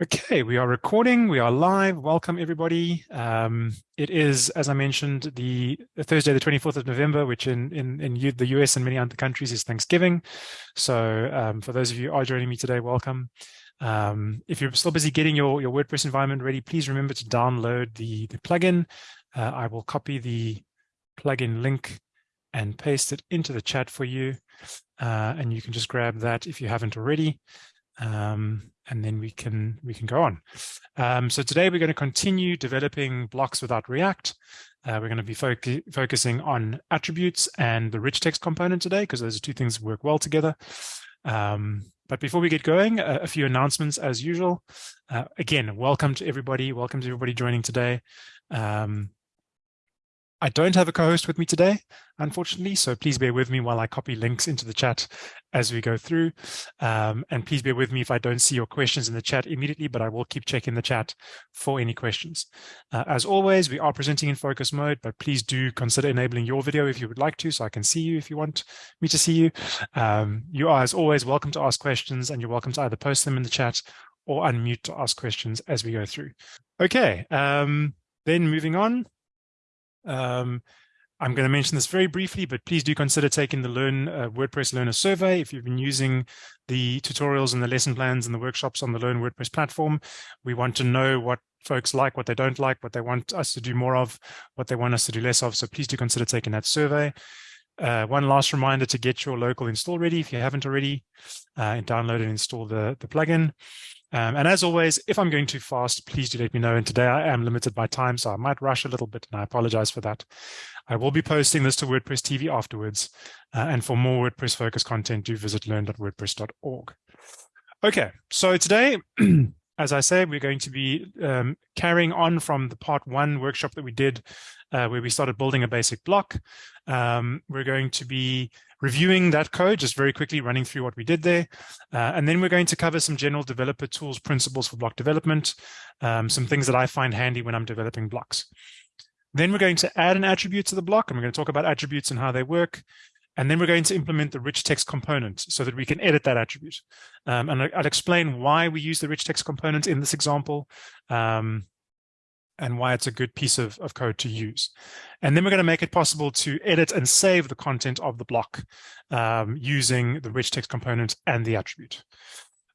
Okay, we are recording. We are live. Welcome, everybody. Um, it is, as I mentioned, the, Thursday, the 24th of November, which in, in, in the US and many other countries is Thanksgiving. So um, for those of you who are joining me today, welcome. Um, if you're still busy getting your, your WordPress environment ready, please remember to download the, the plugin. Uh, I will copy the plugin link and paste it into the chat for you. Uh, and you can just grab that if you haven't already. Um, and then we can we can go on. Um, so today we're going to continue developing blocks without React. Uh, we're going to be fo focusing on attributes and the rich text component today because those are two things that work well together. Um, but before we get going, a, a few announcements as usual. Uh, again, welcome to everybody. Welcome to everybody joining today. Um, I don't have a co-host with me today, unfortunately, so please bear with me while I copy links into the chat as we go through. Um, and please bear with me if I don't see your questions in the chat immediately, but I will keep checking the chat for any questions. Uh, as always, we are presenting in focus mode, but please do consider enabling your video if you would like to, so I can see you if you want me to see you. Um, you are, as always, welcome to ask questions, and you're welcome to either post them in the chat or unmute to ask questions as we go through. Okay, um, then moving on, um, I'm going to mention this very briefly, but please do consider taking the Learn uh, WordPress Learner Survey if you've been using the tutorials and the lesson plans and the workshops on the Learn WordPress platform. We want to know what folks like, what they don't like, what they want us to do more of, what they want us to do less of. So please do consider taking that survey. Uh, one last reminder to get your local install ready if you haven't already, uh, and download and install the, the plugin. Um, and as always, if I'm going too fast, please do let me know. And today I am limited by time, so I might rush a little bit, and I apologize for that. I will be posting this to WordPress TV afterwards. Uh, and for more WordPress focused content, do visit learn.wordpress.org. Okay, so today, as I said, we're going to be um, carrying on from the part one workshop that we did, uh, where we started building a basic block. Um, we're going to be reviewing that code, just very quickly running through what we did there. Uh, and then we're going to cover some general developer tools, principles for block development, um, some things that I find handy when I'm developing blocks. Then we're going to add an attribute to the block, and we're going to talk about attributes and how they work. And then we're going to implement the rich text component so that we can edit that attribute. Um, and I'll explain why we use the rich text component in this example. Um, and why it's a good piece of, of code to use. And then we're going to make it possible to edit and save the content of the block um, using the rich text component and the attribute.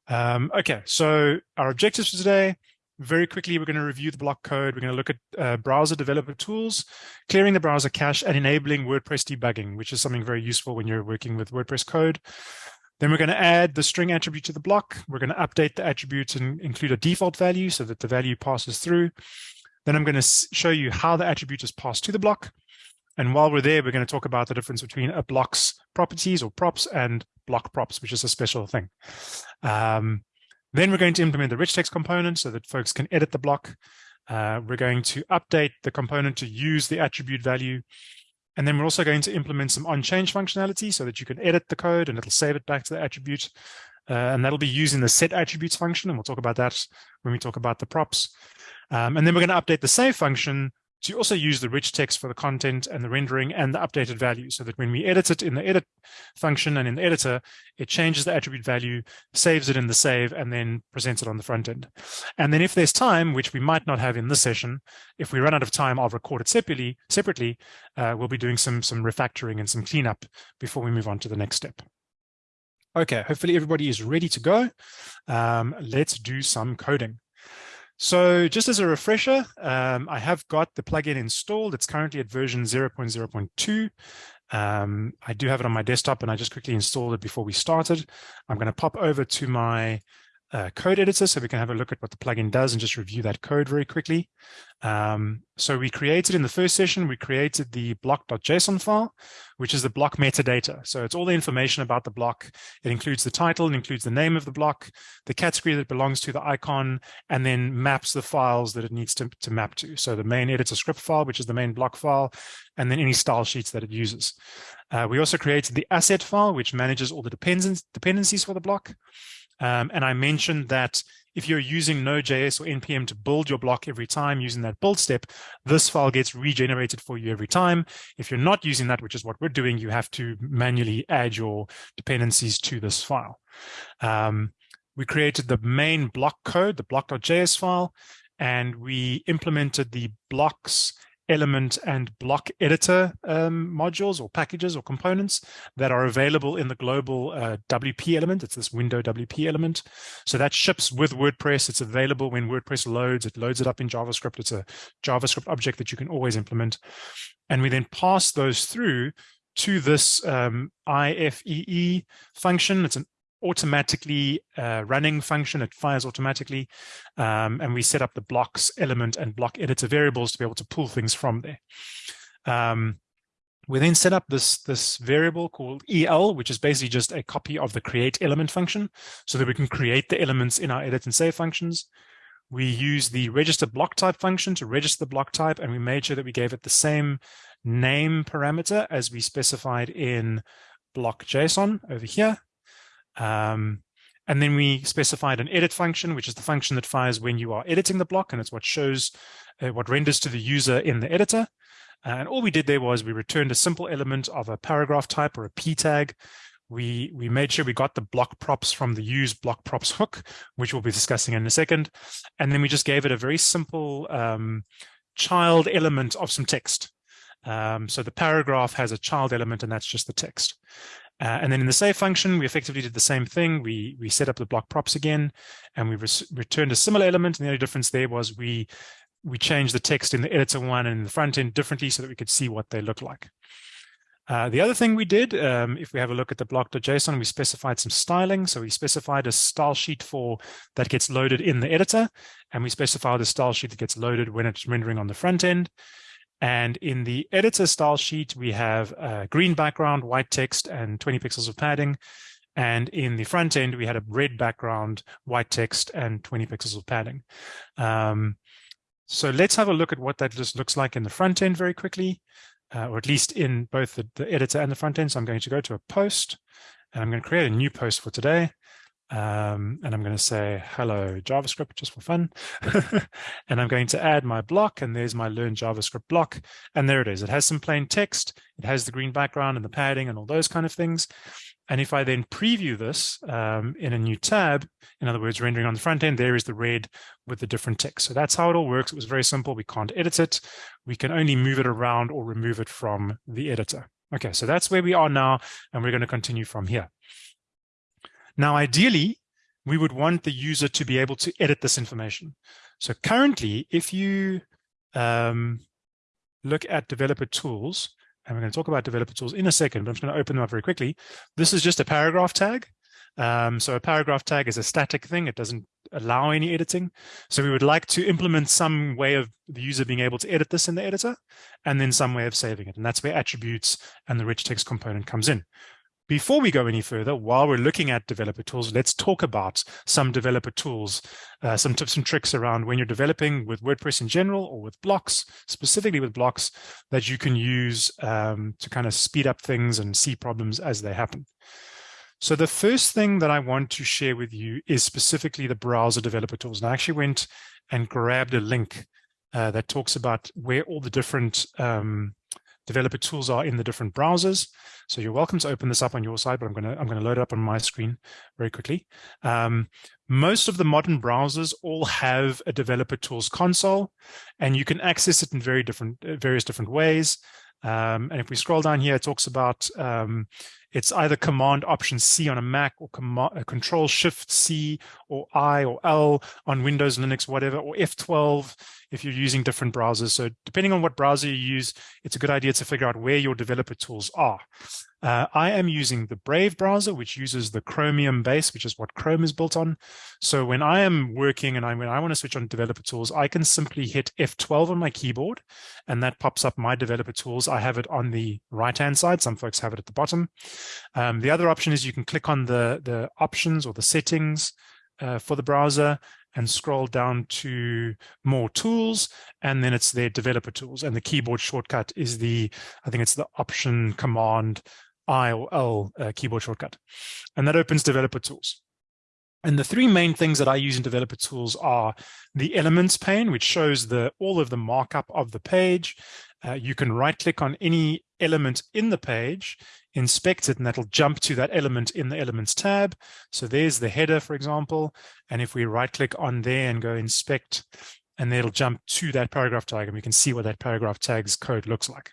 Um, okay, so our objectives for today, very quickly, we're going to review the block code. We're going to look at uh, browser developer tools, clearing the browser cache, and enabling WordPress debugging, which is something very useful when you're working with WordPress code. Then we're going to add the string attribute to the block. We're going to update the attributes and include a default value so that the value passes through. Then I'm going to show you how the attribute is passed to the block. And while we're there, we're going to talk about the difference between a block's properties or props and block props, which is a special thing. Um, then we're going to implement the rich text component so that folks can edit the block. Uh, we're going to update the component to use the attribute value. And then we're also going to implement some on-change functionality so that you can edit the code and it'll save it back to the attribute. Uh, and that'll be using the set attributes function. And we'll talk about that when we talk about the props. Um, and then we're going to update the save function to also use the rich text for the content and the rendering and the updated value so that when we edit it in the edit function and in the editor, it changes the attribute value, saves it in the save, and then presents it on the front end. And then if there's time, which we might not have in this session, if we run out of time, I'll record it separately. Separately, uh, we'll be doing some, some refactoring and some cleanup before we move on to the next step. Okay, hopefully everybody is ready to go. Um, let's do some coding. So just as a refresher, um, I have got the plugin installed. It's currently at version 0.0.2. Um, I do have it on my desktop and I just quickly installed it before we started. I'm going to pop over to my uh, code editor so we can have a look at what the plugin does and just review that code very quickly. Um, so we created in the first session, we created the block.json file, which is the block metadata. So it's all the information about the block. It includes the title, it includes the name of the block, the category that belongs to the icon, and then maps the files that it needs to, to map to. So the main editor script file, which is the main block file, and then any style sheets that it uses. Uh, we also created the asset file, which manages all the dependencies for the block. Um, and I mentioned that if you're using Node.js or NPM to build your block every time using that build step, this file gets regenerated for you every time. If you're not using that, which is what we're doing, you have to manually add your dependencies to this file. Um, we created the main block code, the block.js file, and we implemented the blocks element and block editor um, modules or packages or components that are available in the global uh, WP element. It's this window WP element. So that ships with WordPress. It's available when WordPress loads. It loads it up in JavaScript. It's a JavaScript object that you can always implement. And we then pass those through to this um, IIFE function. It's an automatically uh, running function. It fires automatically. Um, and we set up the blocks element and block editor variables to be able to pull things from there. Um, we then set up this, this variable called EL, which is basically just a copy of the create element function so that we can create the elements in our edit and save functions. We use the register block type function to register the block type, and we made sure that we gave it the same name parameter as we specified in block JSON over here. Um, and then we specified an edit function, which is the function that fires when you are editing the block, and it's what shows uh, what renders to the user in the editor. And all we did there was we returned a simple element of a paragraph type or a p tag. We, we made sure we got the block props from the use block props hook, which we'll be discussing in a second. And then we just gave it a very simple um, child element of some text. Um, so the paragraph has a child element, and that's just the text. Uh, and then in the save function, we effectively did the same thing. We we set up the block props again, and we returned a similar element. And the only difference there was we we changed the text in the editor one and in the front end differently so that we could see what they look like. Uh, the other thing we did, um, if we have a look at the block.json, we specified some styling. So we specified a style sheet for that gets loaded in the editor, and we specified a style sheet that gets loaded when it's rendering on the front end. And in the editor style sheet, we have a green background, white text, and 20 pixels of padding. And in the front end, we had a red background, white text, and 20 pixels of padding. Um, so let's have a look at what that just looks like in the front end very quickly, uh, or at least in both the, the editor and the front end. So I'm going to go to a post, and I'm going to create a new post for today. Um, and I'm going to say hello JavaScript just for fun. and I'm going to add my block and there's my learn JavaScript block. And there it is. It has some plain text. It has the green background and the padding and all those kind of things. And if I then preview this um, in a new tab, in other words, rendering on the front end, there is the red with the different text. So that's how it all works. It was very simple. We can't edit it. We can only move it around or remove it from the editor. Okay, so that's where we are now, and we're going to continue from here. Now, ideally, we would want the user to be able to edit this information. So currently, if you um, look at developer tools, and we're going to talk about developer tools in a second, but I'm just going to open them up very quickly. This is just a paragraph tag. Um, so a paragraph tag is a static thing. It doesn't allow any editing. So we would like to implement some way of the user being able to edit this in the editor, and then some way of saving it. And that's where attributes and the rich text component comes in. Before we go any further, while we're looking at developer tools, let's talk about some developer tools, uh, some tips and tricks around when you're developing with WordPress in general or with blocks, specifically with blocks that you can use um, to kind of speed up things and see problems as they happen. So the first thing that I want to share with you is specifically the browser developer tools. And I actually went and grabbed a link uh, that talks about where all the different um, developer tools are in the different browsers. So you're welcome to open this up on your side, but I'm going to I'm going to load it up on my screen very quickly. Um, most of the modern browsers all have a developer tools console, and you can access it in very different various different ways. Um, and if we scroll down here, it talks about um, it's either Command Option C on a Mac or command, uh, Control Shift C or I or L on Windows, Linux, whatever, or F12 if you're using different browsers. So depending on what browser you use, it's a good idea to figure out where your developer tools are. Uh, I am using the Brave browser, which uses the Chromium base, which is what Chrome is built on. So when I am working and I, when I want to switch on developer tools, I can simply hit F12 on my keyboard, and that pops up my developer tools. I have it on the right-hand side. Some folks have it at the bottom. Um, the other option is you can click on the, the options or the settings uh, for the browser and scroll down to more tools and then it's their developer tools and the keyboard shortcut is the i think it's the option command I or L uh, keyboard shortcut. And that opens developer tools. And the three main things that I use in developer tools are the elements pane, which shows the all of the markup of the page. Uh, you can right click on any element in the page inspect it, and that'll jump to that element in the Elements tab. So there's the header, for example. And if we right-click on there and go inspect, and it'll jump to that paragraph tag, and we can see what that paragraph tag's code looks like.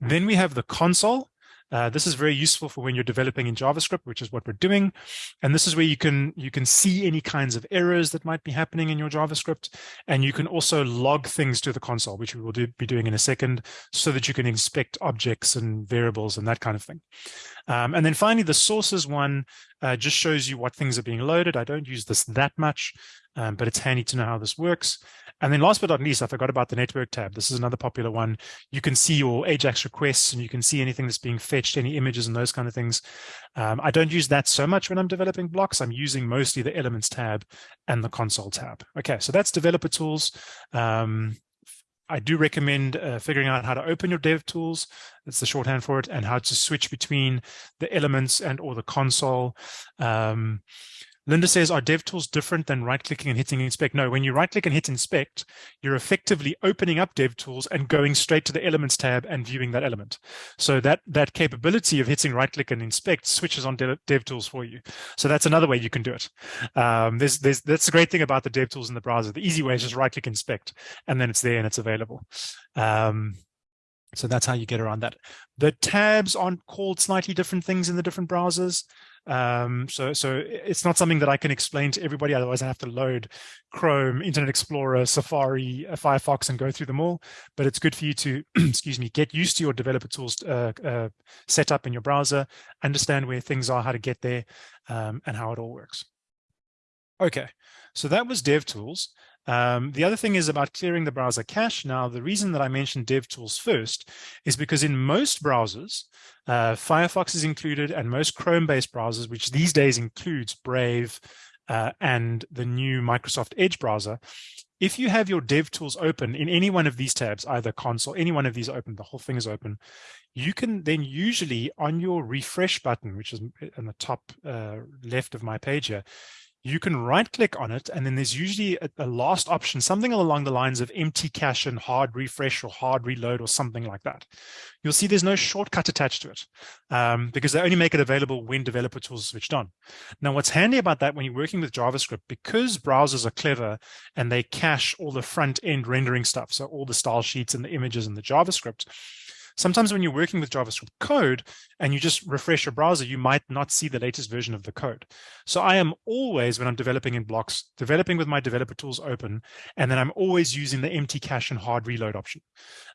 Then we have the console. Uh, this is very useful for when you're developing in JavaScript, which is what we're doing. And this is where you can you can see any kinds of errors that might be happening in your JavaScript. And you can also log things to the console, which we will do, be doing in a second, so that you can inspect objects and variables and that kind of thing. Um, and then finally, the sources one uh, just shows you what things are being loaded. I don't use this that much, um, but it's handy to know how this works. And then last but not least, I forgot about the network tab. This is another popular one. You can see your Ajax requests and you can see anything that's being fetched, any images and those kind of things. Um, I don't use that so much when I'm developing blocks. I'm using mostly the elements tab and the console tab. Okay, so that's developer tools. Um, I do recommend uh, figuring out how to open your dev tools. That's the shorthand for it and how to switch between the elements and or the console. Um, Linda says, are dev tools different than right-clicking and hitting inspect? No, when you right-click and hit inspect, you're effectively opening up dev tools and going straight to the elements tab and viewing that element. So that, that capability of hitting right-click and inspect switches on dev, tools for you. So that's another way you can do it. Um, there's, there's, that's the great thing about the dev tools in the browser. The easy way is just right-click inspect, and then it's there and it's available. Um, so that's how you get around that. The tabs aren't called slightly different things in the different browsers. Um, so, so it's not something that I can explain to everybody. Otherwise, I have to load Chrome, Internet Explorer, Safari, uh, Firefox, and go through them all. But it's good for you to, excuse me, get used to your developer tools uh, uh, set up in your browser, understand where things are, how to get there, um, and how it all works. Okay, so that was DevTools. Um, the other thing is about clearing the browser cache. Now, the reason that I mentioned DevTools first is because in most browsers, uh, Firefox is included and most Chrome-based browsers, which these days includes Brave uh, and the new Microsoft Edge browser, if you have your DevTools open in any one of these tabs, either console, any one of these open, the whole thing is open, you can then usually on your refresh button, which is in the top uh, left of my page here, you can right click on it and then there's usually a, a, last option, something along the lines of empty cache and hard refresh or hard reload or something like that. You'll see there's no shortcut attached to it um, because they only make it available when developer tools are switched on. Now, what's handy about that when you're working with JavaScript, because browsers are clever and they cache all the front end rendering stuff, so all the style sheets and the images and the JavaScript, Sometimes when you're working with JavaScript code and you just refresh your browser, you might not see the latest version of the code. So I am always, when I'm developing in blocks, developing with my developer tools open, and then I'm always using the empty cache and hard reload option.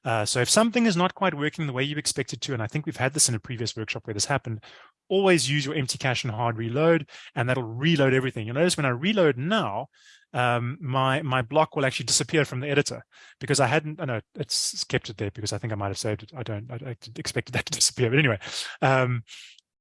Uh, so if something is not quite working the way you expect it to, and I think we've had this in a previous workshop where this happened, always use your empty cache and hard reload, and that'll reload everything. You'll notice when I reload now, um, my my block will actually disappear from the editor because I hadn't. I know it's kept it there because I think I might have saved it. I don't. I, expected that to disappear, but anyway, um,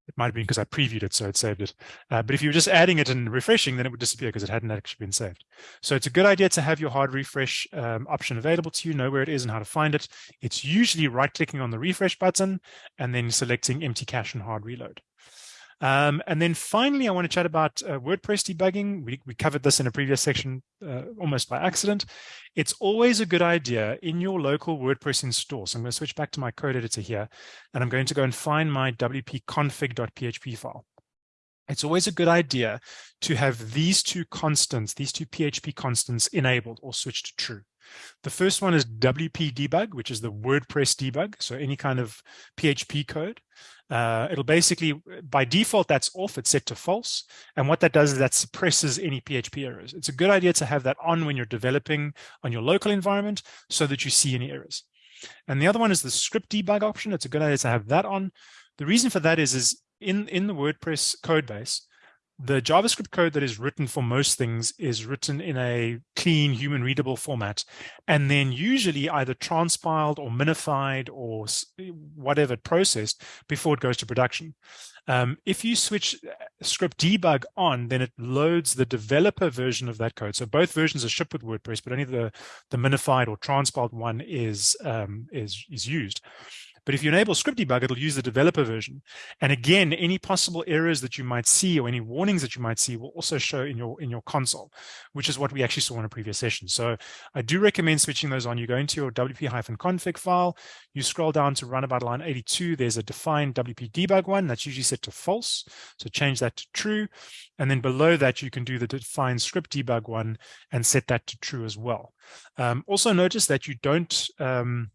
it might have been because I previewed it, so it saved it. Uh, but if you were just adding it and refreshing, then it would disappear because it hadn't actually been saved. So it's a good idea to have your hard refresh um, option available to you, know where it is and how to find it. It's usually right-clicking on the refresh button and then selecting empty cache and hard reload. Um, and then finally, I want to chat about uh, WordPress debugging. We, we, covered this in a previous section uh, almost by accident. It's always a good idea in your local WordPress install. So I'm going to switch back to my code editor here, and I'm going to go and find my wp-config.php file. It's always a good idea to have these two constants, these two PHP constants enabled or switched to true. The first one is WP debug, which is the WordPress debug. So any kind of PHP code. Uh, it'll basically, by default, that's off, it's set to false. And what that does is that suppresses any PHP errors. It's a good idea to have that on when you're developing on your local environment so that you see any errors. And the other one is the script debug option. It's a good idea to have that on. The reason for that is, is in, in the WordPress code base, the JavaScript code that is written for most things is written in a clean human readable format and then usually either transpiled or minified or whatever processed before it goes to production. Um, if you switch uh, script debug on, then it loads the developer version of that code. So both versions are shipped with WordPress, but only the, the minified or transpiled one is, um, is, is used. But if you enable script debug, it'll use the developer version. And again, any possible errors that you might see or any warnings that you might see will also show in your in your console, which is what we actually saw in a previous session. So I do recommend switching those on. You go into your wp-config file, you scroll down to run about line 82. There's a defined WP debug one that's usually set to false. So change that to true. And then below that, you can do the define script debug one and set that to true as well. Um, also notice that you don't, um,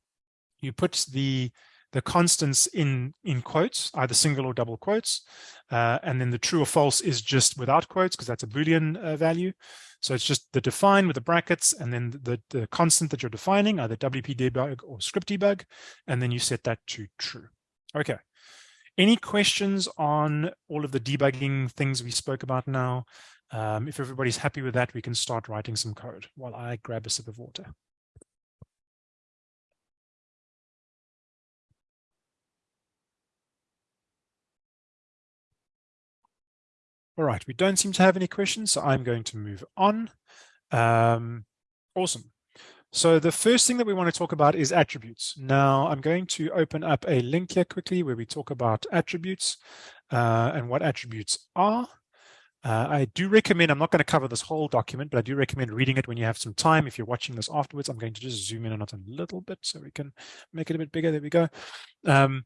you put the the constants in in quotes, either single or double quotes, uh, and then the true or false is just without quotes because that's a boolean uh, value. So it's just the define with the brackets and then the, the constant that you're defining, either WP debug or script debug, and then you set that to true. Okay. Any questions on all of the debugging things we spoke about now? Um, if everybody's happy with that, we can start writing some code while I grab a sip of water. All right, we don't seem to have any questions, so I'm going to move on. Um, awesome. So the first thing that we want to talk about is attributes. Now I'm going to open up a link here quickly where we talk about attributes uh, and what attributes are. Uh, I do recommend, I'm not going to cover this whole document, but I do recommend reading it when you have some time. If you're watching this afterwards, I'm going to just zoom in on it a little bit so we can make it a bit bigger. There we go. Um,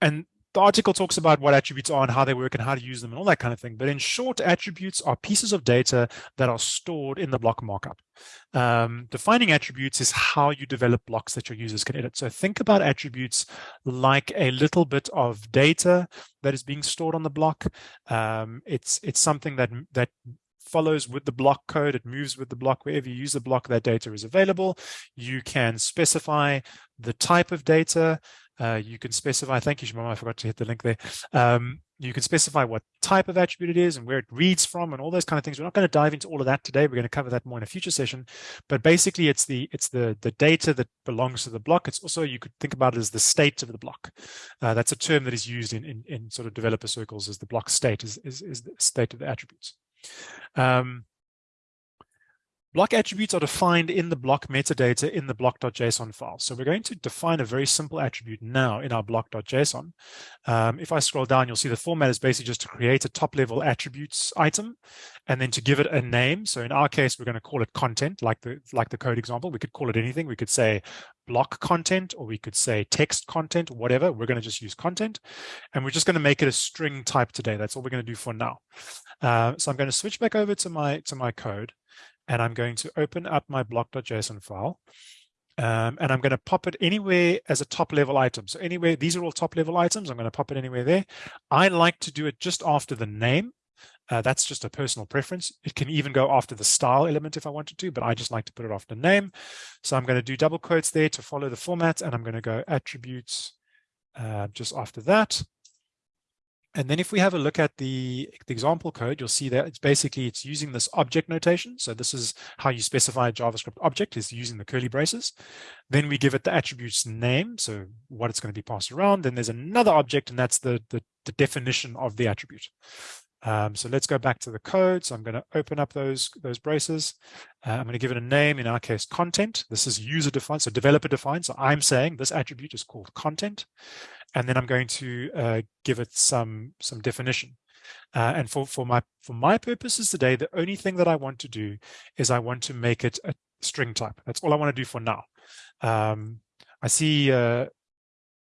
and the article talks about what attributes are and how they work and how to use them and all that kind of thing. But in short, attributes are pieces of data that are stored in the block markup. Um, defining attributes is how you develop blocks that your users can edit. So think about attributes like a little bit of data that is being stored on the block. Um, it's it's something that that follows with the block code. It moves with the block. Wherever you use the block, that data is available. You can specify the type of data. Uh, you can specify, thank you, Shimama, I forgot to hit the link there. Um, you can specify what type of attribute it is and where it reads from and all those kind of things. We're not going to dive into all of that today. We're going to cover that more in a future session. But basically, it's the it's the the data that belongs to the block. It's also you could think about it as the state of the block. Uh, that's a term that is used in, in in sort of developer circles as the block state is is, is the state of the attributes. Um, Block attributes are defined in the block metadata in the block.json file. So we're going to define a very simple attribute now in our block.json. Um, if I scroll down, you'll see the format is basically just to create a top level attributes item and then to give it a name. So in our case, we're going to call it content, like the like the code example. We could call it anything. We could say block content, or we could say text content, whatever. We're going to just use content, and we're just going to make it a string type today. That's all we're going to do for now. Uh, so I'm going to switch back over to my to my code and I'm going to open up my block.json file. Um, and I'm going to pop it anywhere as a top level item. So anywhere, these are all top level items. I'm going to pop it anywhere there. I like to do it just after the name. Uh, that's just a personal preference. It can even go after the style element if I wanted to, but I just like to put it after the name. So I'm going to do double quotes there to follow the format, and I'm going to go attributes uh, just after that. And then if we have a look at the, the, example code, you'll see that it's basically it's using this object notation. So this is how you specify a JavaScript object is using the curly braces. Then we give it the attributes name, so what it's going to be passed around. Then there's another object, and that's the, the, the definition of the attribute. Um, so let's go back to the code. So I'm going to open up those, those braces. Uh, I'm going to give it a name, in our case, content. This is user defined, so developer defined. So I'm saying this attribute is called content and then I'm going to uh, give it some some definition. Uh, and for for my for my purposes today, the only thing that I want to do is I want to make it a string type. That's all I want to do for now. Um, I see uh,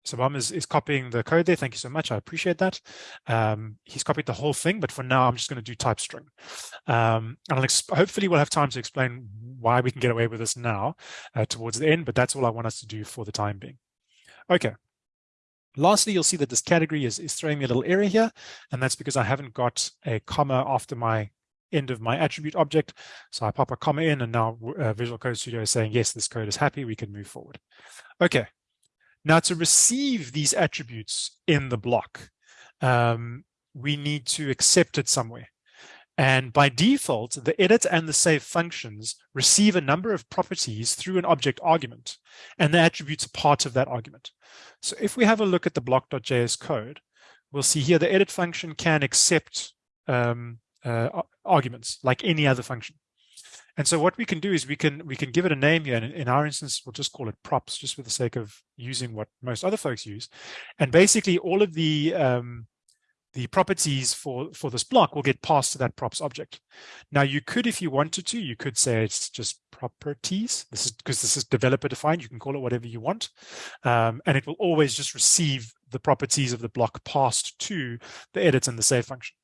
Sabam is, is copying the code there. Thank you so much. I appreciate that. Um, he's copied the whole thing, but for now, I'm just going to do type string. Um, and hopefully we'll have time to explain why we can get away with this now uh, towards the end, but that's all I want us to do for the time being. Okay. Lastly, you'll see that this category is, is throwing me a little error here, and that's because I haven't got a comma after my end of my attribute object. So I pop a comma in, and now uh, Visual Code Studio is saying, yes, this code is happy, we can move forward. Okay, now to receive these attributes in the block, um, we need to accept it somewhere. And by default, the edit and the save functions receive a number of properties through an object argument, and the attributes are part of that argument. So if we have a look at the block.js code, we'll see here the edit function can accept um, uh, arguments like any other function. And so what we can do is we can we can give it a name here. And in our instance, we'll just call it props, just for the sake of using what most other folks use. And basically all of the um, the properties for, for this block will get passed to that props object. Now you could, if you wanted to, you could say it's just properties. This is because this is developer defined. You can call it whatever you want. Um, and it will always just receive the properties of the block passed to the edit and the save function.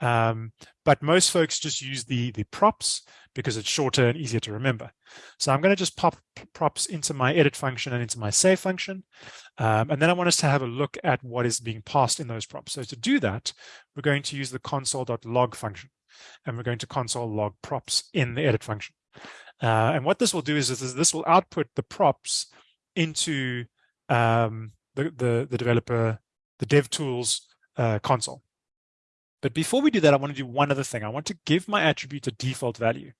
Um, but most folks just use the, the props because it's shorter and easier to remember. So I'm going to just pop props into my edit function and into my save function. Um, and then I want us to have a look at what is being passed in those props. So to do that, we're going to use the console.log function. And we're going to console log props in the edit function. Uh, and what this will do is, is, this will output the props into um, the, the, the developer, the DevTools uh, console. But before we do that, I want to do one other thing. I want to give my attribute a default value.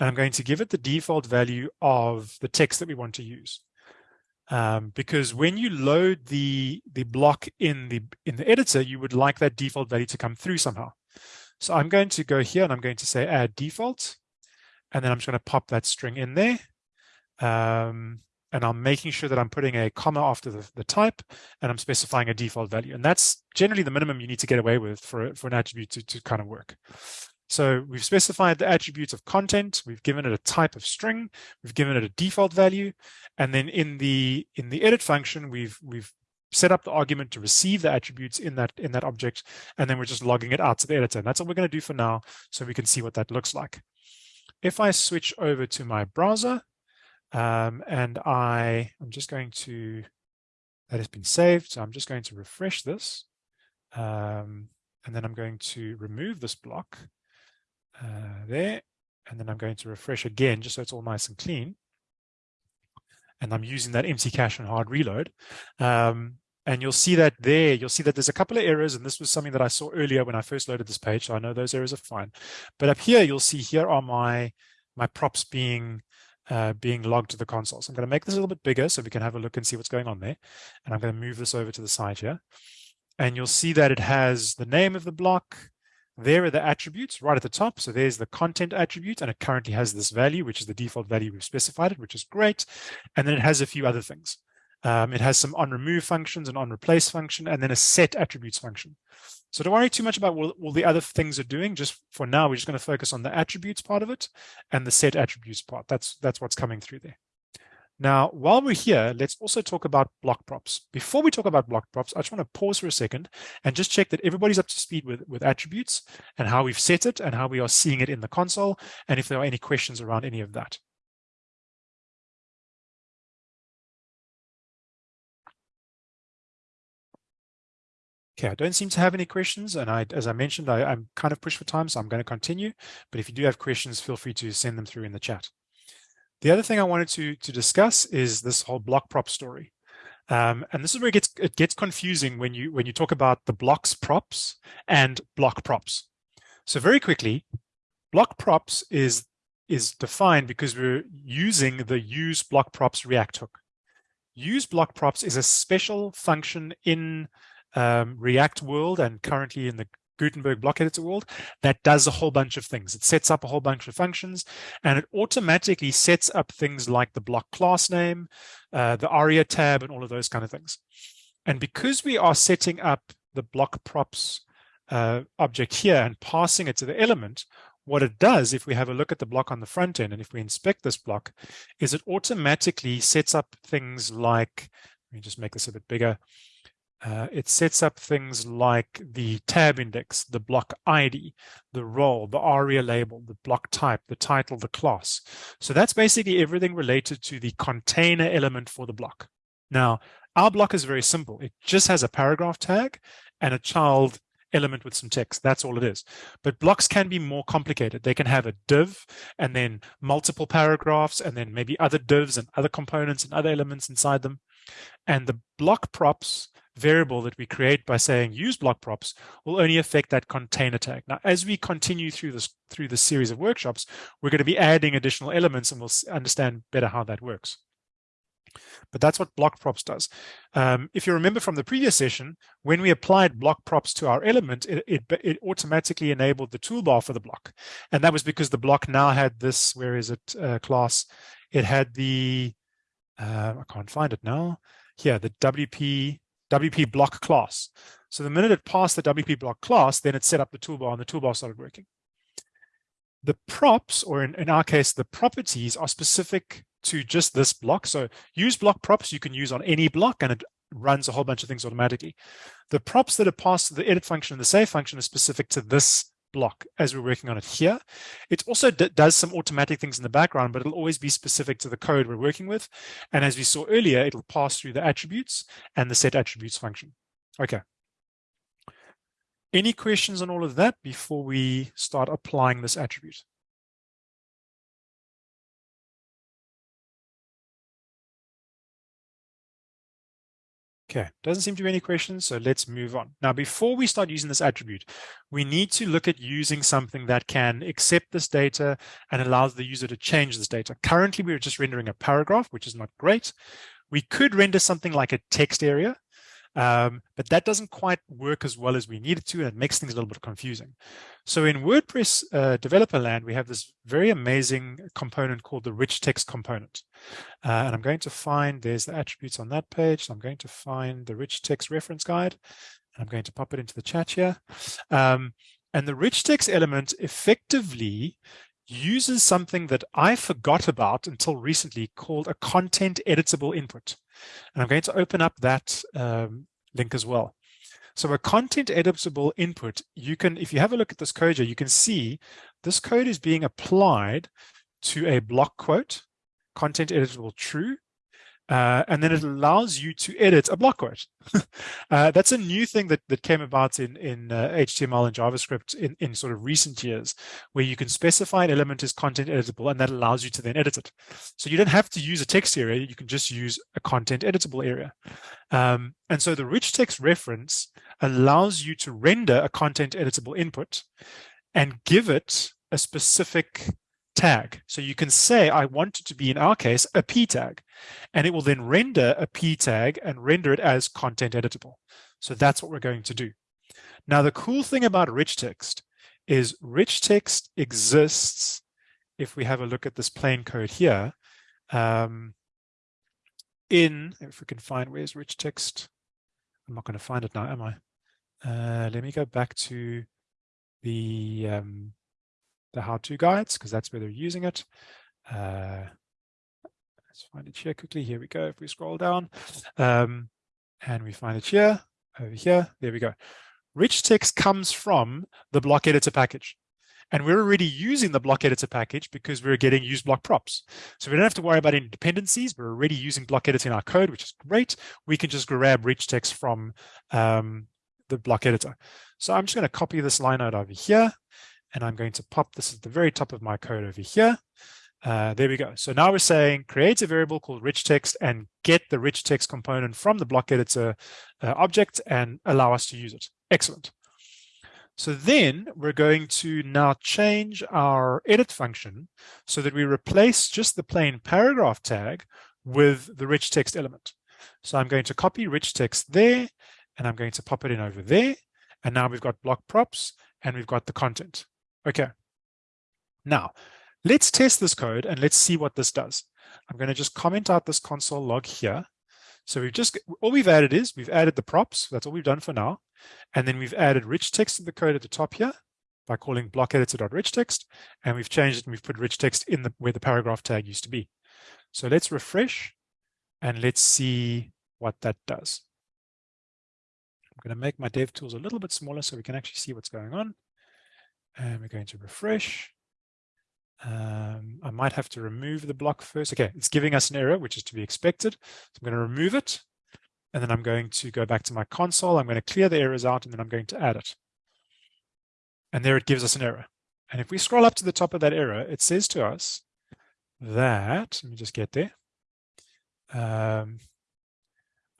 And I'm going to give it the default value of the text that we want to use. Um, because when you load the, the block in the, in the editor, you would like that default value to come through somehow. So I'm going to go here and I'm going to say add default. And then I'm just going to pop that string in there. Um, and I'm making sure that I'm putting a comma after the, the type and I'm specifying a default value. And that's generally the minimum you need to get away with for, for an attribute to, to kind of work. So we've specified the attributes of content. We've given it a type of string. We've given it a default value. And then in the in the edit function, we've we've set up the argument to receive the attributes in that in that object. And then we're just logging it out to the editor. And that's what we're going to do for now so we can see what that looks like. If I switch over to my browser, um, and I, I'm just going to, that has been saved. So I'm just going to refresh this. Um, and then I'm going to remove this block uh, there. And then I'm going to refresh again, just so it's all nice and clean. And I'm using that empty cache and hard reload. Um, and you'll see that there, you'll see that there's a couple of errors. And this was something that I saw earlier when I first loaded this page. So I know those errors are fine. But up here, you'll see here are my, my props being uh, being logged to the console. So I'm going to make this a little bit bigger so we can have a look and see what's going on there. And I'm going to move this over to the side here. And you'll see that it has the name of the block. There are the attributes right at the top. So there's the content attribute, and it currently has this value, which is the default value we've specified it, which is great. And then it has a few other things. Um, it has some on remove functions and on replace function, and then a set attributes function. So don't worry too much about what all the other things are doing. Just for now, we're just going to focus on the attributes part of it and the set attributes part. That's, that's what's coming through there. Now, while we're here, let's also talk about block props. Before we talk about block props, I just want to pause for a second and just check that everybody's up to speed with, with attributes and how we've set it and how we are seeing it in the console, and if there are any questions around any of that. Okay, I don't seem to have any questions. And I, as I mentioned, I, am kind of pushed for time, so I'm going to continue. But if you do have questions, feel free to send them through in the chat. The other thing I wanted to, to discuss is this whole block prop story. Um, and this is where it gets, it gets confusing when you, when you talk about the blocks props and block props. So very quickly, block props is, is defined because we're using the use block props React hook. Use block props is a special function in um, React world and currently in the Gutenberg block editor world that does a whole bunch of things. It sets up a whole bunch of functions and it automatically sets up things like the block class name, uh, the ARIA tab and all of those kind of things. And because we are setting up the block props uh, object here and passing it to the element, what it does if we have a look at the block on the front end and if we inspect this block is it automatically sets up things like, let me just make this a bit bigger, uh, it sets up things like the tab index, the block ID, the role, the ARIA label, the block type, the title, the class. So that's basically everything related to the container element for the block. Now, our block is very simple. It just has a paragraph tag and a child element with some text. That's all it is. But blocks can be more complicated. They can have a div and then multiple paragraphs and then maybe other divs and other components and other elements inside them. And the block props variable that we create by saying use block props will only affect that container tag. Now, as we continue through this through this series of workshops, we're going to be adding additional elements and we'll understand better how that works. But that's what block props does. Um, if you remember from the previous session, when we applied block props to our element, it, it, it, automatically enabled the toolbar for the block. And that was because the block now had this, where is it, uh, class? It had the, uh, I can't find it now. Here, the WP, WP block class. So the minute it passed the WP block class, then it set up the toolbar and the toolbar started working. The props, or in, in our case, the properties are specific to just this block. So use block props you can use on any block and it runs a whole bunch of things automatically. The props that are passed to the edit function and the save function are specific to this block as we're working on it here. It also does some automatic things in the background, but it'll always be specific to the code we're working with. And as we saw earlier, it'll pass through the attributes and the set attributes function. Okay. Any questions on all of that before we start applying this attribute? Okay, doesn't seem to be any questions, so let's move on. Now, before we start using this attribute, we need to look at using something that can accept this data and allows the user to change this data. Currently, we're just rendering a paragraph, which is not great. We could render something like a text area, um, but that doesn't quite work as well as we need it to, and it makes things a little bit confusing. So in WordPress uh, developer land, we have this very amazing component called the rich text component. Uh, and I'm going to find, there's the attributes on that page. So I'm going to find the rich text reference guide. And I'm going to pop it into the chat here. Um, and the rich text element effectively uses something that I forgot about until recently called a content editable input. And I'm going to open up that um, link as well. So a content editable input, you can, if you have a look at this code here, you can see this code is being applied to a block quote, content editable true, uh, and then it allows you to edit a block quote. uh, that's a new thing that, that came about in, in uh, HTML and JavaScript in, in sort of recent years, where you can specify an element as content editable, and that allows you to then edit it. So you don't have to use a text area, you can just use a content editable area. Um, and so the rich text reference allows you to render a content editable input and give it a specific tag. So you can say, I want it to be, in our case, a p tag, and it will then render a p tag and render it as content editable. So that's what we're going to do. Now, the cool thing about rich text is rich text exists, if we have a look at this plain code here, um, in, if we can find, where's rich text? I'm not going to find it now, am I? Uh, let me go back to the um, the how-to guides because that's where they're using it. Uh, let's find it here quickly. Here we go. If we scroll down um, and we find it here, over here, there we go. Rich text comes from the block editor package. And we're already using the block editor package because we're getting use block props. So we don't have to worry about any dependencies. We're already using block editor in our code, which is great. We can just grab rich text from um, the block editor. So I'm just going to copy this line out over here and I'm going to pop this at the very top of my code over here. Uh, there we go. So now we're saying create a variable called rich text and get the rich text component from the block editor uh, object and allow us to use it. Excellent. So then we're going to now change our edit function so that we replace just the plain paragraph tag with the rich text element. So I'm going to copy rich text there and I'm going to pop it in over there. And now we've got block props and we've got the content. Okay. Now, let's test this code and let's see what this does. I'm going to just comment out this console log here. So we've just, all we've added is we've added the props. That's all we've done for now. And then we've added rich text to the code at the top here by calling block editor.rich text. And we've changed it and we've put rich text in the where the paragraph tag used to be. So let's refresh and let's see what that does. I'm going to make my dev tools a little bit smaller so we can actually see what's going on and we're going to refresh. Um, I might have to remove the block first. Okay, it's giving us an error, which is to be expected. So I'm going to remove it. And then I'm going to go back to my console. I'm going to clear the errors out, and then I'm going to add it. And there it gives us an error. And if we scroll up to the top of that error, it says to us that, let me just get there, um,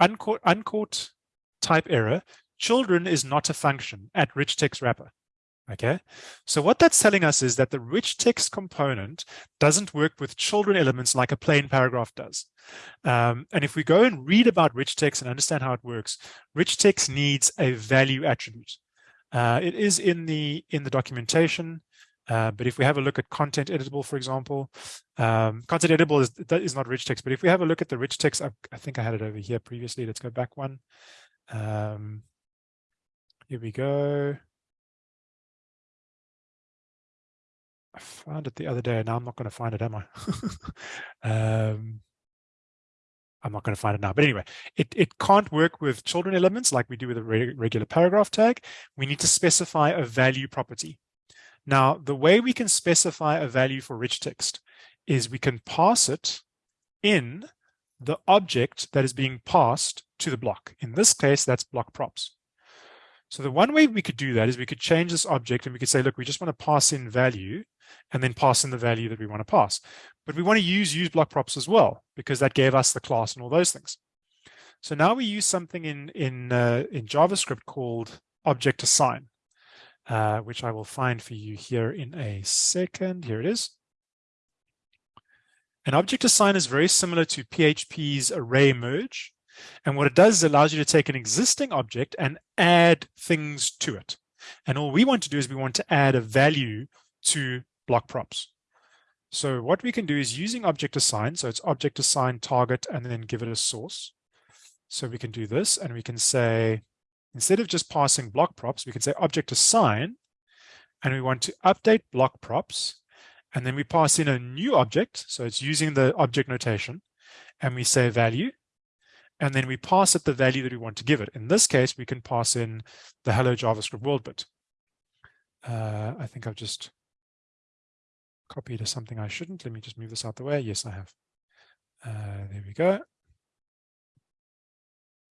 uncaught, uncaught type error, children is not a function at rich text wrapper. Okay, so what that's telling us is that the rich text component doesn't work with children elements like a plain paragraph does. Um, and if we go and read about rich text and understand how it works, rich text needs a value attribute. Uh, it is in the in the documentation, uh, but if we have a look at content editable, for example, um, content editable is, is not rich text. But if we have a look at the rich text, I, I think I had it over here previously. Let's go back one. Um, here we go. I found it the other day. And now I'm not going to find it, am I? um, I'm not going to find it now. But anyway, it, it can't work with children elements like we do with a re regular paragraph tag. We need to specify a value property. Now, the way we can specify a value for rich text is we can pass it in the object that is being passed to the block. In this case, that's block props. So the one way we could do that is we could change this object and we could say, look, we just want to pass in value and then pass in the value that we want to pass. But we want to use use block props as well, because that gave us the class and all those things. So now we use something in, in, uh, in JavaScript called object assign, uh, which I will find for you here in a second. Here it is. An object assign is very similar to PHP's array merge. And what it does is allows you to take an existing object and add things to it. And all we want to do is we want to add a value to block props. So what we can do is using object assign, so it's object assign target and then give it a source. So we can do this and we can say, instead of just passing block props, we can say object assign, and we want to update block props, and then we pass in a new object. So it's using the object notation, and we say value, and then we pass it the value that we want to give it. In this case, we can pass in the hello JavaScript world bit. Uh, I think I've just copied to something I shouldn't. Let me just move this out the way. Yes, I have. Uh, there we go.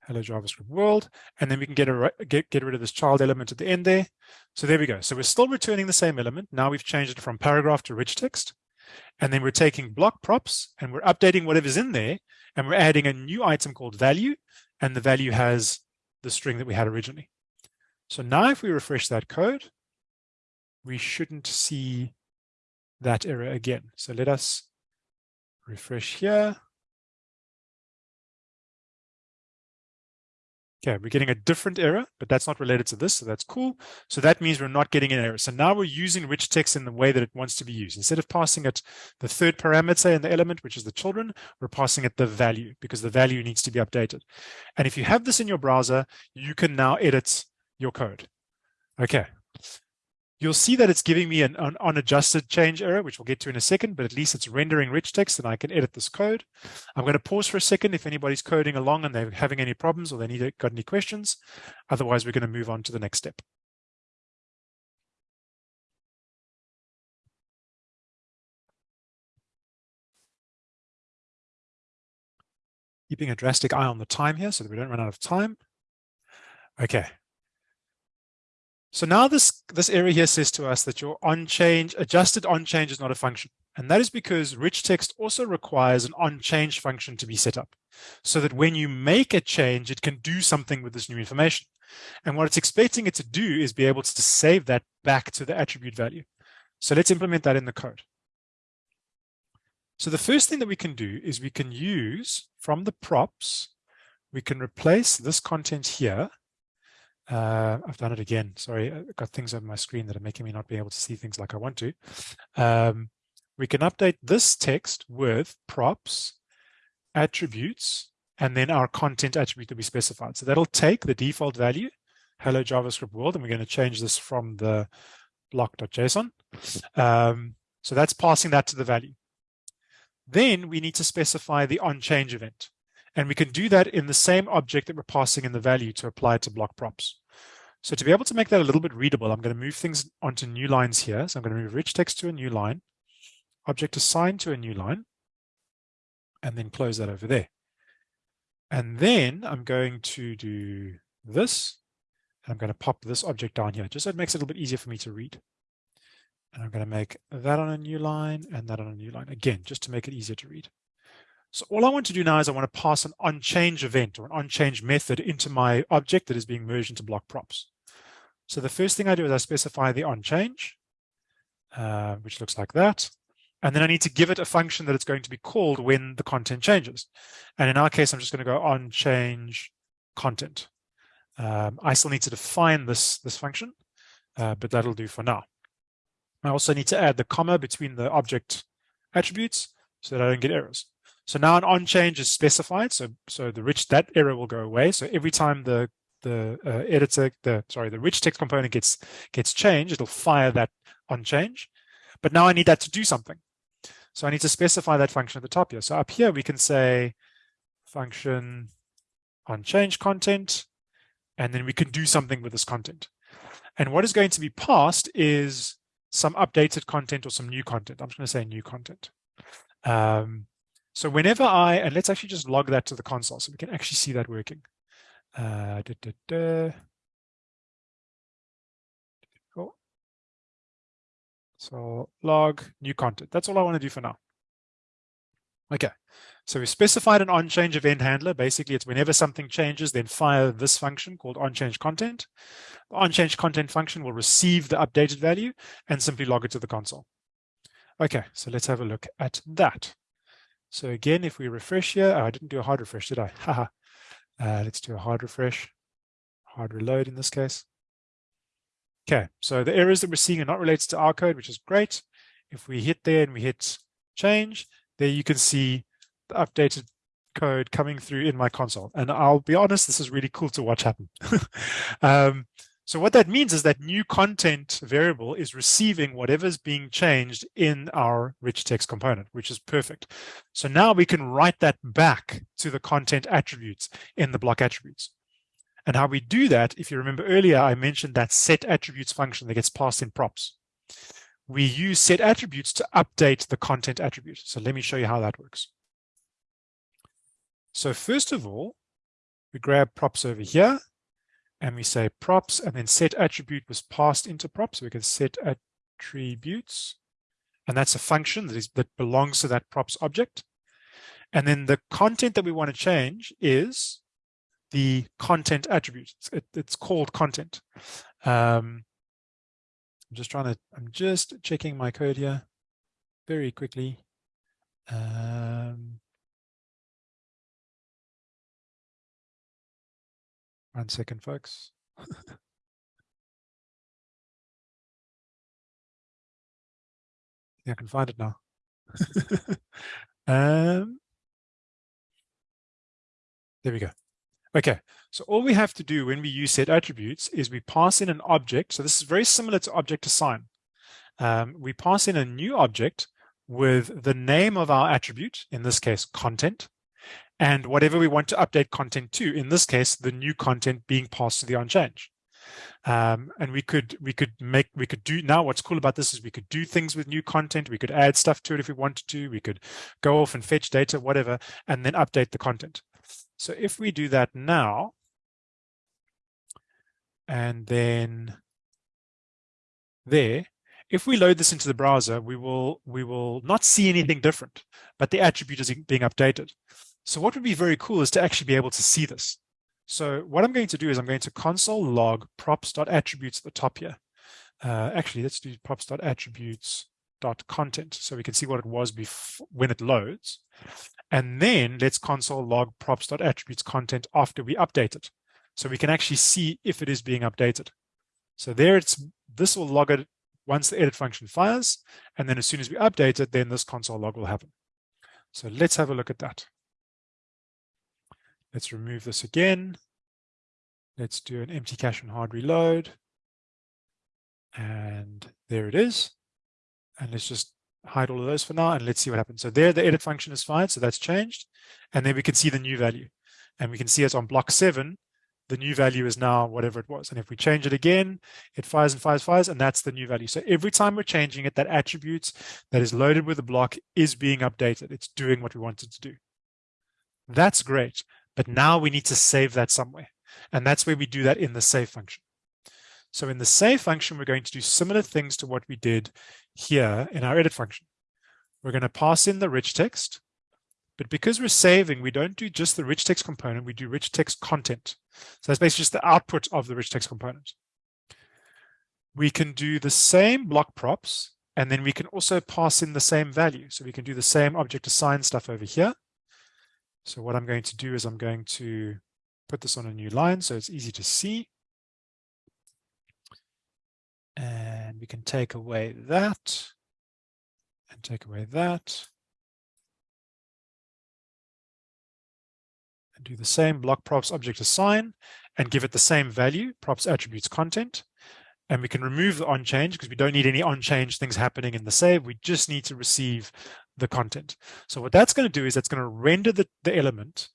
Hello JavaScript world, and then we can get, a, get, get rid of this child element at the end there. So there we go. So we're still returning the same element. Now we've changed it from paragraph to rich text. And then we're taking block props and we're updating whatever's in there. And we're adding a new item called value. And the value has the string that we had originally. So now if we refresh that code, we shouldn't see that error again. So let us refresh here. Okay, we're getting a different error, but that's not related to this, so that's cool. So that means we're not getting an error. So now we're using rich text in the way that it wants to be used. Instead of passing it the third parameter in the element, which is the children, we're passing it the value because the value needs to be updated. And if you have this in your browser, you can now edit your code. Okay, You'll see that it's giving me an, an, unadjusted change error, which we'll get to in a second, but at least it's rendering rich text and I can edit this code. I'm going to pause for a second if anybody's coding along and they're having any problems or they need got any questions. Otherwise, we're going to move on to the next step. Keeping a drastic eye on the time here so that we don't run out of time. Okay, so now this, this area here says to us that your on change, adjusted on change is not a function. And that is because rich text also requires an on change function to be set up so that when you make a change, it can do something with this new information. And what it's expecting it to do is be able to save that back to the attribute value. So let's implement that in the code. So the first thing that we can do is we can use from the props, we can replace this content here uh, I've done it again. Sorry, I've got things on my screen that are making me not be able to see things like I want to. Um, we can update this text with props, attributes, and then our content attribute that we specified. So that'll take the default value, hello JavaScript world, and we're going to change this from the block.json. Um, so that's passing that to the value. Then we need to specify the on change event. And we can do that in the same object that we're passing in the value to apply to block props. So to be able to make that a little bit readable, I'm going to move things onto new lines here. So I'm going to move rich text to a new line, object assigned to a new line, and then close that over there. And then I'm going to do this. And I'm going to pop this object down here, just so it makes it a little bit easier for me to read. And I'm going to make that on a new line and that on a new line, again, just to make it easier to read. So all I want to do now is I want to pass an onChange event or an onChange method into my object that is being merged into block props. So the first thing I do is I specify the on change, uh, which looks like that. And then I need to give it a function that it's going to be called when the content changes. And in our case, I'm just going to go on change content. Um, I still need to define this, this function, uh, but that'll do for now. I also need to add the comma between the object attributes so that I don't get errors. So now an on change is specified. So, so the rich, that error will go away. So every time the, the uh, editor, the, sorry, the rich text component gets, gets changed, it'll fire that on change. But now I need that to do something. So I need to specify that function at the top here. So up here, we can say function on change content, and then we can do something with this content. And what is going to be passed is some updated content or some new content. I'm just going to say new content. Um, so whenever I, and let's actually just log that to the console so we can actually see that working. Uh, da, da, da. Cool. So log new content. That's all I want to do for now. Okay, so we specified an on-change event handler. Basically, it's whenever something changes, then fire this function called on-change content. The on-change content function will receive the updated value and simply log it to the console. Okay, so let's have a look at that. So again, if we refresh here, oh, I didn't do a hard refresh, did I? Haha. uh, let's do a hard refresh, hard reload in this case. Okay, so the errors that we're seeing are not related to our code, which is great. If we hit there and we hit change, there you can see the updated code coming through in my console. And I'll be honest, this is really cool to watch happen. um, so what that means is that new content variable is receiving whatever's being changed in our rich text component, which is perfect. So now we can write that back to the content attributes in the block attributes. And how we do that, if you remember earlier, I mentioned that set attributes function that gets passed in props we use set attributes to update the content attribute. So let me show you how that works. So first of all, we grab props over here and we say props and then set attribute was passed into props. We can set attributes and that's a function that is that belongs to that props object. And then the content that we want to change is the content attribute. It's, it's called content. Um, I'm just trying to, I'm just checking my code here very quickly. Um, one second, folks. yeah, I can find it now. um, there we go. Okay, so all we have to do when we use set attributes is we pass in an object. So this is very similar to object assign. Um, we pass in a new object with the name of our attribute, in this case, content, and whatever we want to update content to, in this case, the new content being passed to the on change. Um, and we could we could make we could do now what's cool about this is we could do things with new content we could add stuff to it if we wanted to we could go off and fetch data whatever and then update the content so if we do that now, and then there, if we load this into the browser, we will we will not see anything different, but the attribute is being updated. So what would be very cool is to actually be able to see this. So what I'm going to do is I'm going to console log props.attributes at the top here. Uh, actually, let's do props.attributes.content so we can see what it was before when it loads. And then let's console log props.attributes content after we update it. So we can actually see if it is being updated. So there it's, this will log it once the edit function fires. And then as soon as we update it, then this console log will happen. So let's have a look at that. Let's remove this again. Let's do an empty cache and hard reload. And there it is. And let's just hide all of those for now and let's see what happens. So there the edit function is fine, so that's changed. And then we can see the new value. And we can see it on block seven, the new value is now whatever it was. And if we change it again, it fires and fires, fires, and that's the new value. So every time we're changing it, that attributes that is loaded with the block is being updated. It's doing what we want it to do. That's great. But now we need to save that somewhere. And that's where we do that in the save function. So in the save function, we're going to do similar things to what we did here in our edit function. We're going to pass in the rich text, but because we're saving, we don't do just the rich text component, we do rich text content. So that's basically just the output of the rich text component. we can do the same block props, and then we can also pass in the same value. So we can do the same object assign stuff over here. So what I'm going to do is I'm going to put this on a new line so it's easy to see. And we can take away that and take away that. And do the same block props object assign and give it the same value, props attributes content. And we can remove the on change because we don't need any on change things happening in the save. We just need to receive the content. So what that's going to do is it's going to render the, the element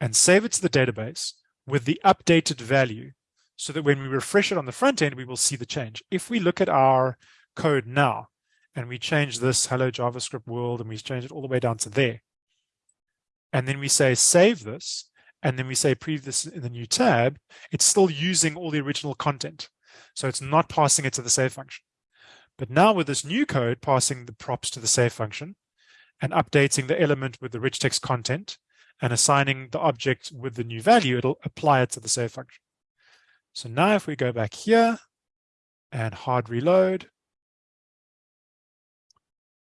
and save it to the database with the updated value so that when we refresh it on the front end, we will see the change. If we look at our code now and we change this hello JavaScript world and we change it all the way down to there, and then we say save this, and then we say preview this in the new tab, it's still using all the original content. So it's not passing it to the save function. But now with this new code passing the props to the save function and updating the element with the rich text content and assigning the object with the new value, it'll apply it to the save function. So now if we go back here and hard reload,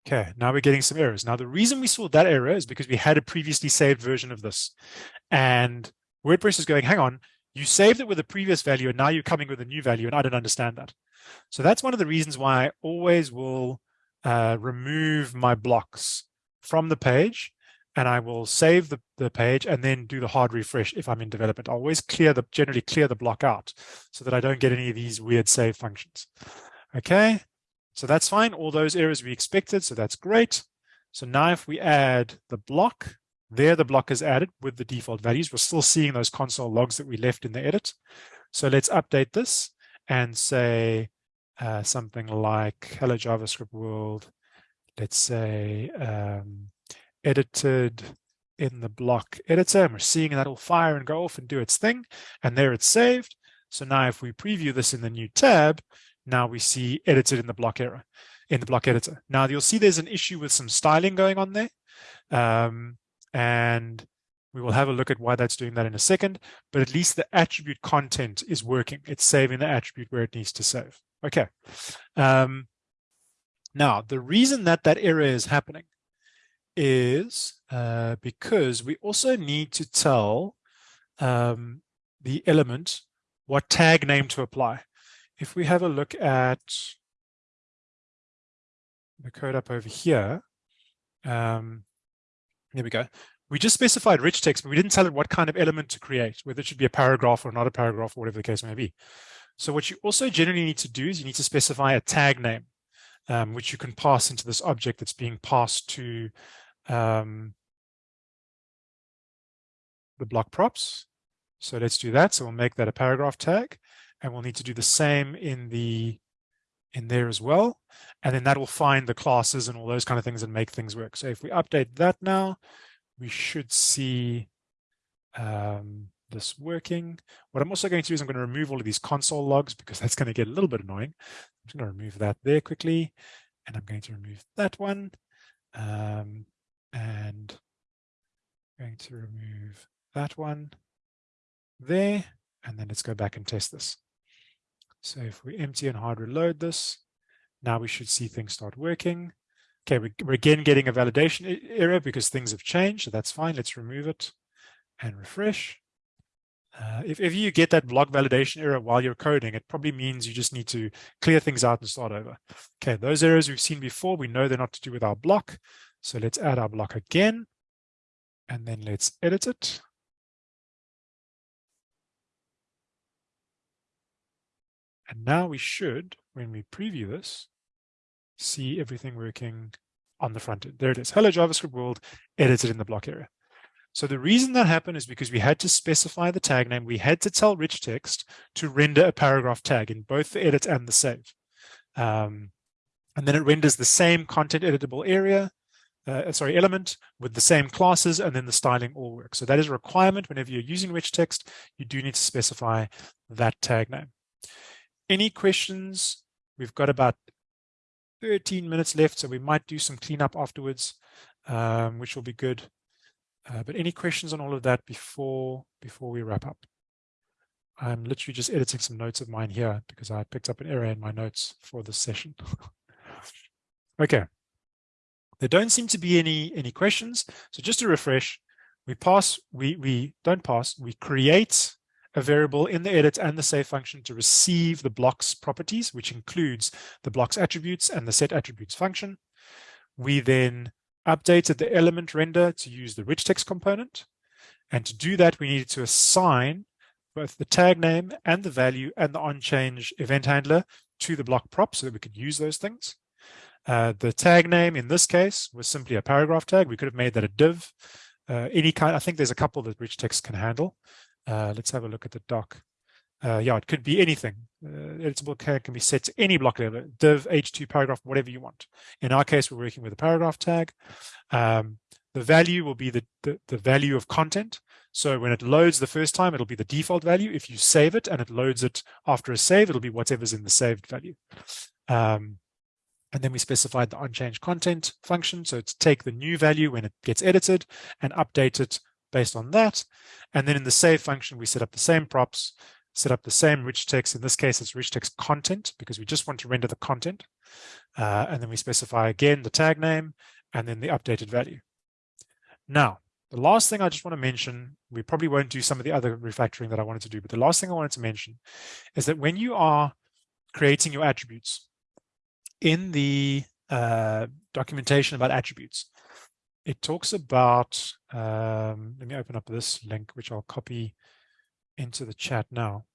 Okay, now we're getting some errors. Now, the reason we saw that error is because we had a previously saved version of this. And WordPress is going, hang on, you saved it with a previous value and now you're coming with a new value and I don't understand that. So that's one of the reasons why I always will uh, remove my blocks from the page and I will save the, the page and then do the hard refresh if I'm in development. I always clear the generally clear the block out so that I don't get any of these weird save functions. Okay, so that's fine. All those errors we expected. So that's great. So now if we add the block, there the block is added with the default values. We're still seeing those console logs that we left in the edit. So let's update this and say uh, something like hello JavaScript world. Let's say um, edited in the block editor. And we're seeing that will fire and go off and do its thing. And there it's saved. So now if we preview this in the new tab, now we see edited in the block error in the block editor. Now you'll see there's an issue with some styling going on there. Um, and we will have a look at why that's doing that in a second, but at least the attribute content is working. It's saving the attribute where it needs to save. Okay. Um, now, the reason that that error is happening is uh, because we also need to tell um, the element what tag name to apply if we have a look at the code up over here, um, there we go. We just specified rich text, but we didn't tell it what kind of element to create, whether it should be a paragraph or not a paragraph or whatever the case may be. So what you also generally need to do is you need to specify a tag name, um, which you can pass into this object that's being passed to um, the block props. So let's do that. So we'll make that a paragraph tag and we'll need to do the same in the in there as well. And then that will find the classes and all those kind of things and make things work. So if we update that now, we should see um, this working. What I'm also going to do is I'm going to remove all of these console logs because that's going to get a little bit annoying. I'm just going to remove that there quickly. And I'm going to remove that one. Um, and I'm going to remove that one there. And then let's go back and test this. So if we empty and hard reload this, now we should see things start working. Okay, we're again getting a validation error because things have changed, so that's fine. Let's remove it and refresh. Uh, if, if you get that block validation error while you're coding, it probably means you just need to clear things out and start over. Okay, those errors we've seen before, we know they're not to do with our block. So let's add our block again, and then let's edit it. And now we should, when we preview this, see everything working on the front end. There it is. Hello JavaScript world edited in the block area. So the reason that happened is because we had to specify the tag name. We had to tell rich text to render a paragraph tag in both the edit and the save. Um, and then it renders the same content editable area, uh, sorry, element with the same classes and then the styling all works. So that is a requirement whenever you're using rich text, you do need to specify that tag name. Any questions? We've got about 13 minutes left, so we might do some cleanup afterwards, um, which will be good. Uh, but any questions on all of that before before we wrap up? I'm literally just editing some notes of mine here because I picked up an error in my notes for this session. okay. There don't seem to be any any questions. So just to refresh, we pass, we we don't pass, we create a variable in the edit and the save function to receive the block's properties, which includes the block's attributes and the set attributes function. We then updated the element render to use the rich text component. And to do that, we needed to assign both the tag name and the value and the on-change event handler to the block prop so that we could use those things. Uh, the tag name in this case was simply a paragraph tag. We could have made that a div. Uh, any kind, I think there's a couple that rich text can handle. Uh, let's have a look at the doc. Uh, yeah, it could be anything. Uh, editable tag can be set to any block level, div, h2, paragraph, whatever you want. In our case, we're working with a paragraph tag. Um, the value will be the, the, the, value of content. So when it loads the first time, it'll be the default value. If you save it and it loads it after a save, it'll be whatever's in the saved value. Um, and then we specified the on change content function. So to take the new value when it gets edited and update it based on that. And then in the save function, we set up the same props, set up the same rich text. In this case, it's rich text content because we just want to render the content. Uh, and then we specify again the tag name and then the updated value. Now, the last thing I just want to mention, we probably won't do some of the other refactoring that I wanted to do, but the last thing I wanted to mention is that when you are creating your attributes, in the uh, documentation about attributes, it talks about, um, let me open up this link, which I'll copy into the chat now.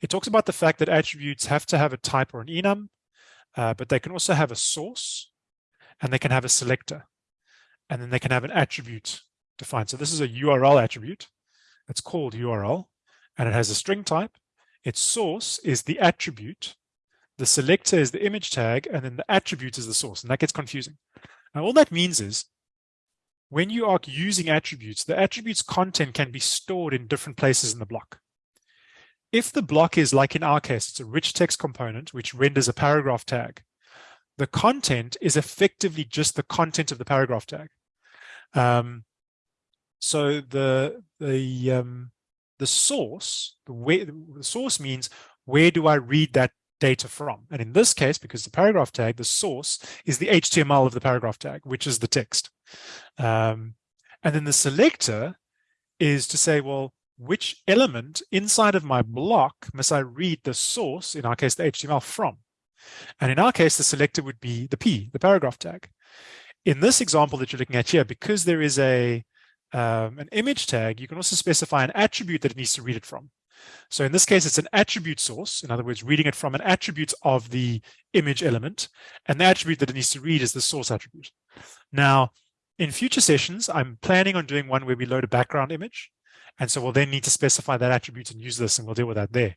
It talks about the fact that attributes have to have a type or an enum, uh, but they can also have a source and they can have a selector and then they can have an attribute defined. So this is a URL attribute. It's called URL and it has a string type. Its source is the attribute the selector is the image tag, and then the attribute is the source, and that gets confusing. Now, all that means is when you are using attributes, the attributes content can be stored in different places in the block. If the block is like in our case, it's a rich text component, which renders a paragraph tag, the content is effectively just the content of the paragraph tag. Um, so the the um, the source, the way the source means where do I read that data from. And in this case, because the paragraph tag, the source is the HTML of the paragraph tag, which is the text. Um, and then the selector is to say, well, which element inside of my block must I read the source, in our case, the HTML from? And in our case, the selector would be the P, the paragraph tag. In this example that you're looking at here, because there is a um, an image tag, you can also specify an attribute that it needs to read it from. So in this case, it's an attribute source. In other words, reading it from an attribute of the image element. And the attribute that it needs to read is the source attribute. Now, in future sessions, I'm planning on doing one where we load a background image. And so we'll then need to specify that attribute and use this, and we'll deal with that there.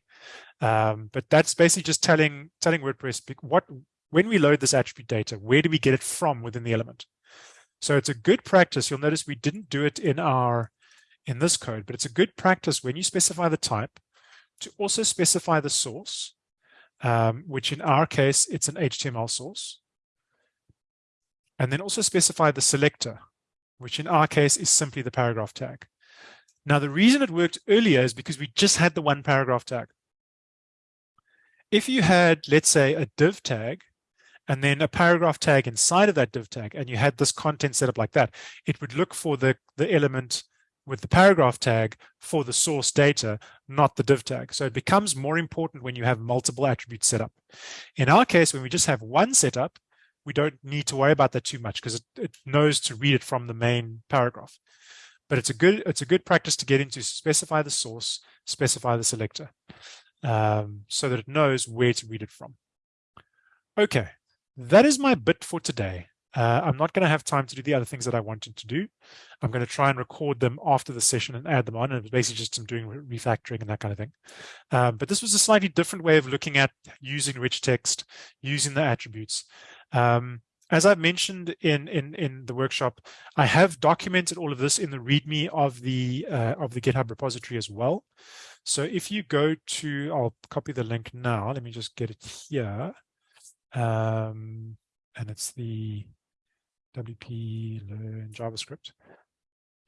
Um, but that's basically just telling telling WordPress what when we load this attribute data, where do we get it from within the element? So it's a good practice. You'll notice we didn't do it in our in this code, but it's a good practice when you specify the type to also specify the source, um, which in our case, it's an HTML source. And then also specify the selector, which in our case is simply the paragraph tag. Now, the reason it worked earlier is because we just had the one paragraph tag. If you had, let's say, a div tag, and then a paragraph tag inside of that div tag, and you had this content set up like that, it would look for the, the element with the paragraph tag for the source data, not the div tag. So it becomes more important when you have multiple attributes set up. In our case, when we just have one set up, we don't need to worry about that too much because it, it knows to read it from the main paragraph. But it's a good it's a good practice to get into specify the source, specify the selector, um, so that it knows where to read it from. Okay, that is my bit for today. Uh, I'm not going to have time to do the other things that I wanted to do. I'm going to try and record them after the session and add them on. And it's basically just some doing refactoring and that kind of thing. Um, but this was a slightly different way of looking at using rich text, using the attributes. Um, as I've mentioned in, in, in the workshop, I have documented all of this in the README of the, uh, of the GitHub repository as well. So if you go to, I'll copy the link now. Let me just get it here. Um, and it's the WP learn JavaScript.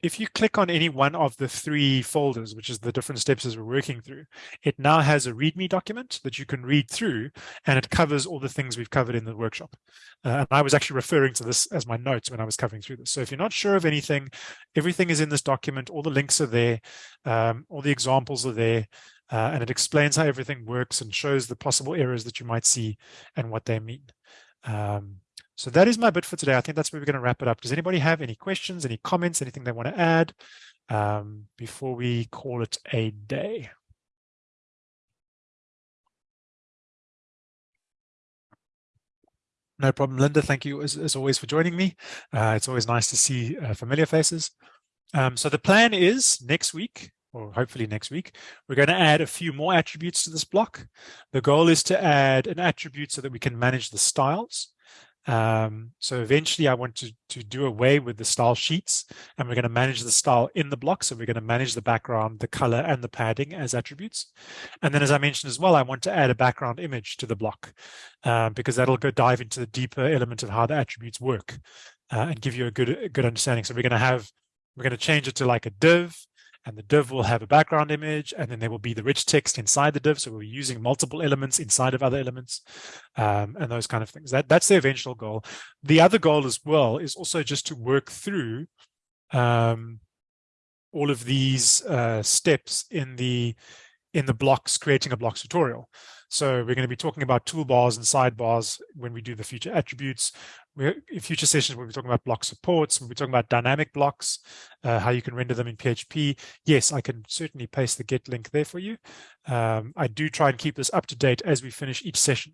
if you click on any one of the three folders, which is the different steps as we're working through, it now has a README document that you can read through, and it covers all the things we've covered in the workshop. Uh, and I was actually referring to this as my notes when I was covering through this. So if you're not sure of anything, everything is in this document. All the links are there. Um, all the examples are there. Uh, and it explains how everything works and shows the possible errors that you might see and what they mean. Um, so that is my bit for today. I think that's where we're going to wrap it up. Does anybody have any questions, any comments, anything they want to add um, before we call it a day? No problem, Linda. Thank you as, as always for joining me. Uh, it's always nice to see uh, familiar faces. Um, so the plan is next week, or hopefully next week, we're going to add a few more attributes to this block. The goal is to add an attribute so that we can manage the styles. Um, so eventually I want to, to do away with the style sheets and we're going to manage the style in the block. So we're going to manage the background, the color and the padding as attributes. And then as I mentioned as well, I want to add a background image to the block uh, because that'll go dive into the deeper element of how the attributes work uh, and give you a good, a good understanding. So we're going to have, we're going to change it to like a div and the div will have a background image and then there will be the rich text inside the div so we're using multiple elements inside of other elements um, and those kind of things. That that's the eventual goal. The other goal as well is also just to work through um, all of these uh, steps in the in the blocks creating a blocks tutorial so we're going to be talking about toolbars and sidebars when we do the future attributes. We're, in future sessions, we'll be talking about block supports. We'll be talking about dynamic blocks, uh, how you can render them in PHP. Yes, I can certainly paste the get link there for you. Um, I do try and keep this up to date as we finish each session.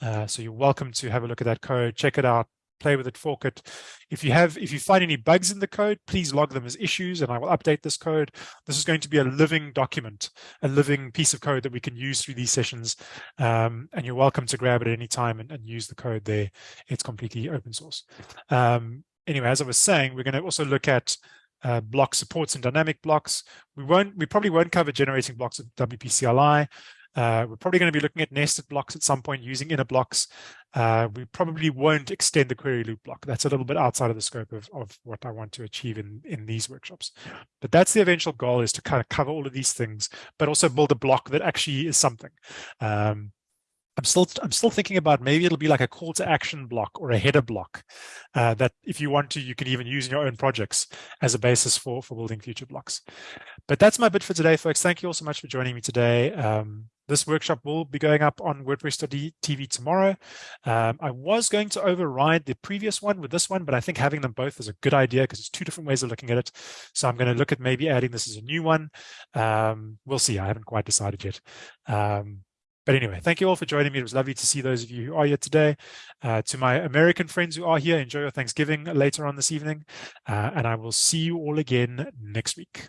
Uh, so you're welcome to have a look at that code, check it out, play with it, fork it. If you have, if you find any bugs in the code, please log them as issues and I will update this code. This is going to be a living document, a living piece of code that we can use through these sessions. Um, and you're welcome to grab it at any time and, and, use the code there. It's completely open source. Um, anyway, as I was saying, we're going to also look at uh, block supports and dynamic blocks. We won't, we probably won't cover generating blocks of WP CLI. Uh, we're probably going to be looking at nested blocks at some point using inner blocks. Uh, we probably won't extend the query loop block. That's a little bit outside of the scope of, of what I want to achieve in, in these workshops. But that's the eventual goal is to kind of cover all of these things, but also build a block that actually is something. Um, I'm still I'm still thinking about maybe it'll be like a call to action block or a header block uh, that if you want to, you can even use in your own projects as a basis for, for building future blocks. But that's my bit for today, folks. Thank you all so much for joining me today. Um, this workshop will be going up on WordPress.tv tomorrow. Um, I was going to override the previous one with this one, but I think having them both is a good idea because it's two different ways of looking at it. So I'm going to look at maybe adding this as a new one. Um, we'll see. I haven't quite decided yet. Um, but anyway, thank you all for joining me. It was lovely to see those of you who are here today. Uh, to my American friends who are here, enjoy your Thanksgiving later on this evening. Uh, and I will see you all again next week.